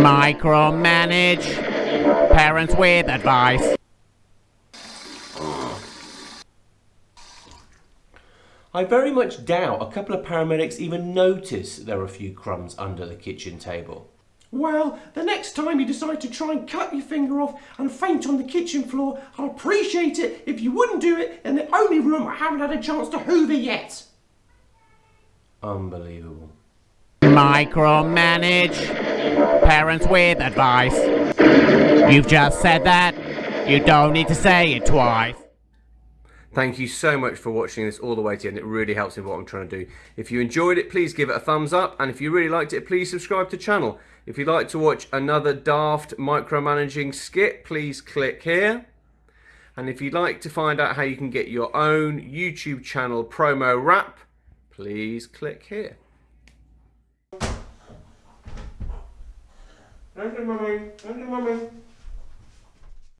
Micromanage. Parents with advice. I very much doubt a couple of paramedics even notice there are a few crumbs under the kitchen table. Well, the next time you decide to try and cut your finger off and faint on the kitchen floor, I'd appreciate it if you wouldn't do it in the only room I haven't had a chance to hoover yet. Unbelievable. Micromanage. Parents with advice. You've just said that. You don't need to say it twice. Thank you so much for watching this all the way to the end. It really helps me with what I'm trying to do. If you enjoyed it, please give it a thumbs up. And if you really liked it, please subscribe to the channel. If you'd like to watch another daft micromanaging skit, please click here. And if you'd like to find out how you can get your own YouTube channel promo wrap, please click here. Thank you, Mummy. Thank you, Mummy.